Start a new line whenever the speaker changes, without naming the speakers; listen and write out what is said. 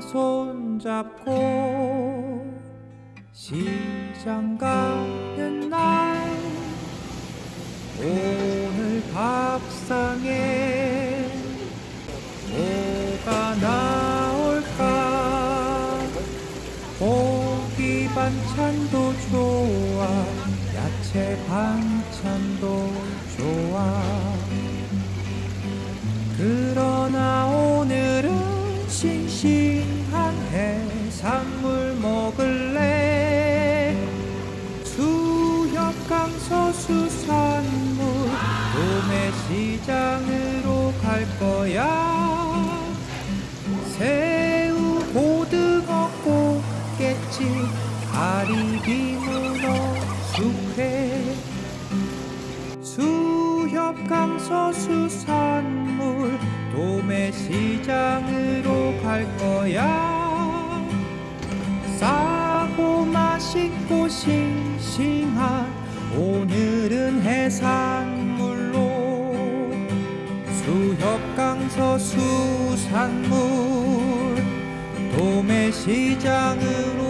손잡고 시장 가는 날 오늘 밥상에 뭐가 나올까? 고기 반찬도 좋아 야채 반찬도 좋아. 그러나 오늘은 싱싱한 해산물 먹을래? 수협강서 수산물 도매시장으로 갈 거야. 새우 고등어 꽃게찜 가리비 문어 숙회. 수협강서 수산물 도매시장으로 갈 거야 맛있고 싱싱한 오늘은 해산물로 수협강서 수산물 도매시장으로